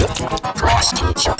Cross teacher.